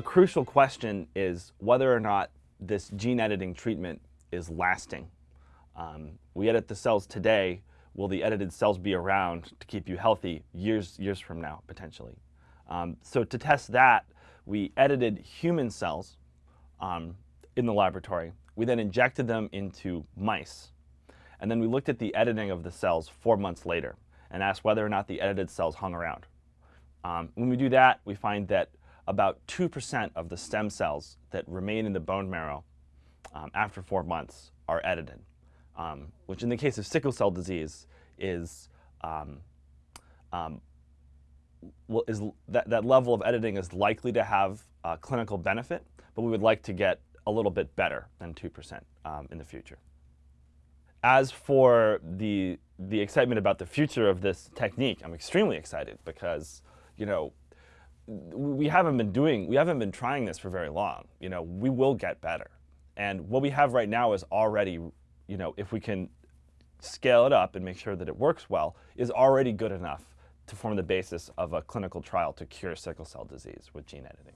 a crucial question is whether or not this gene editing treatment is lasting. Um, we edit the cells today. Will the edited cells be around to keep you healthy years, years from now, potentially? Um, so to test that, we edited human cells um, in the laboratory. We then injected them into mice. And then we looked at the editing of the cells four months later and asked whether or not the edited cells hung around. Um, when we do that, we find that about 2% of the stem cells that remain in the bone marrow um, after four months are edited, um, which in the case of sickle cell disease is, um, um, is that, that level of editing is likely to have clinical benefit, but we would like to get a little bit better than 2% um, in the future. As for the, the excitement about the future of this technique, I'm extremely excited because, you know, we haven't been doing, we haven't been trying this for very long. You know, we will get better. And what we have right now is already, you know, if we can scale it up and make sure that it works well, is already good enough to form the basis of a clinical trial to cure sickle cell disease with gene editing.